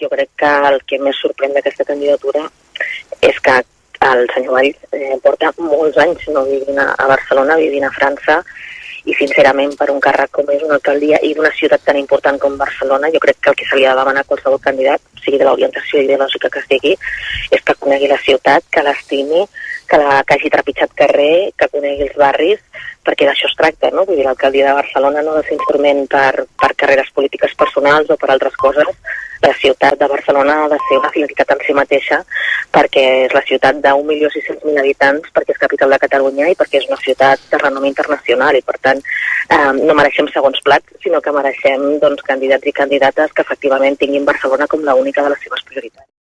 jo crec que el que més sorprèn d'aquesta candidatura és que el senyor Valls eh, porta molts anys no vivint a, a Barcelona, vivint a França, i sincerament per un càrrec com és una alcaldia i d'una ciutat tan important com Barcelona, jo crec que el que se li ha de demanar a qualsevol candidat, sigui de l'orientació ideològica que sigui, és que conegui la ciutat, que l'estimi, que, la, que hagi trepitjat carrer, que conegui els barris, perquè d'això es tracta, no? Vull dir, l'alcaldia de Barcelona no ha de ser instrument per, per carreres polítiques personals o per altres coses, la ciutat de Barcelona ha de ser una finalitat en si mateixa perquè és la ciutat d'1.600.000 habitants, perquè és capital de Catalunya i perquè és una ciutat de renom internacional i per tant eh, no mereixem segons plats, sinó que mereixem doncs, candidats i candidates que efectivament tinguin Barcelona com l'única de les seves prioritats.